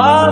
Bye.